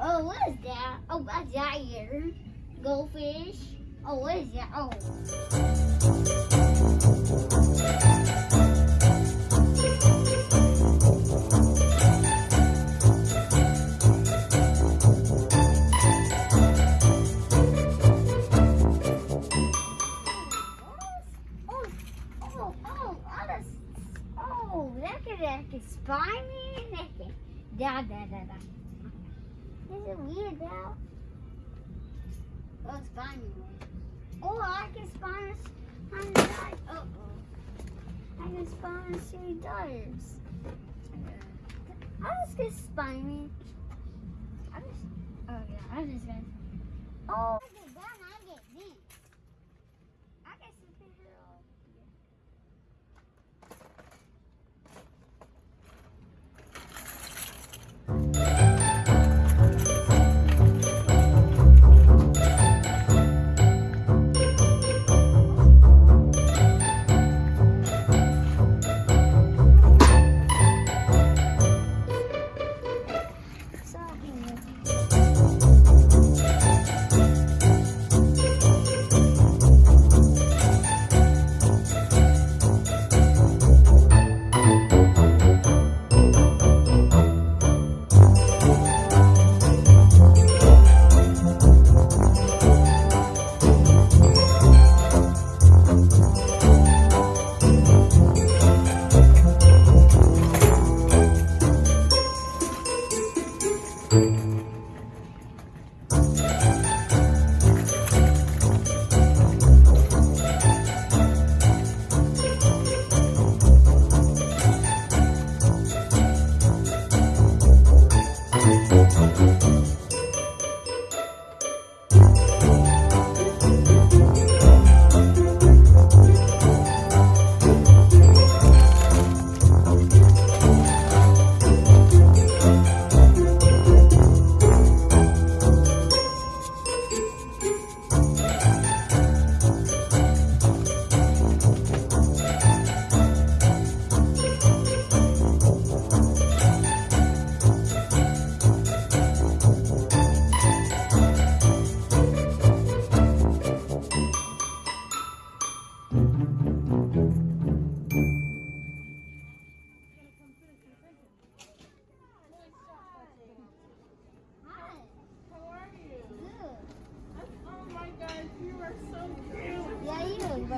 Oh, what is that? Oh, that's that here. Goldfish. Oh, what is that? Oh. Oh, oh, oh, oh, that's, oh, that me. That could, da, da, da, da. Is weird though? Oh, spy me. Oh, I can spawn on the side. Uh oh. I can spawn us three daughters. I was gonna spy me. I just, oh yeah, I just gonna. Oh.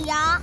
Yeah.